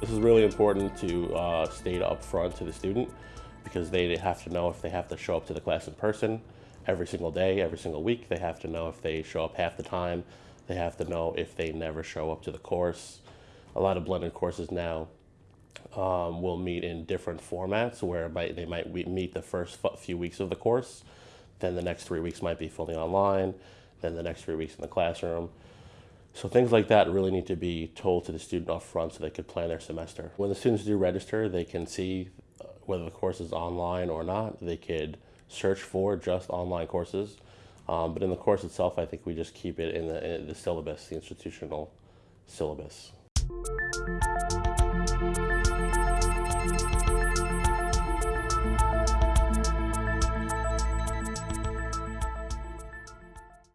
This is really important to uh, state up front to the student because they have to know if they have to show up to the class in person every single day, every single week. They have to know if they show up half the time. They have to know if they never show up to the course. A lot of blended courses now um, will meet in different formats where they might meet the first few weeks of the course, then the next three weeks might be fully online, then the next three weeks in the classroom. So things like that really need to be told to the student up front so they could plan their semester. When the students do register, they can see uh, whether the course is online or not. They could search for just online courses. Um, but in the course itself, I think we just keep it in the, in the syllabus, the institutional syllabus.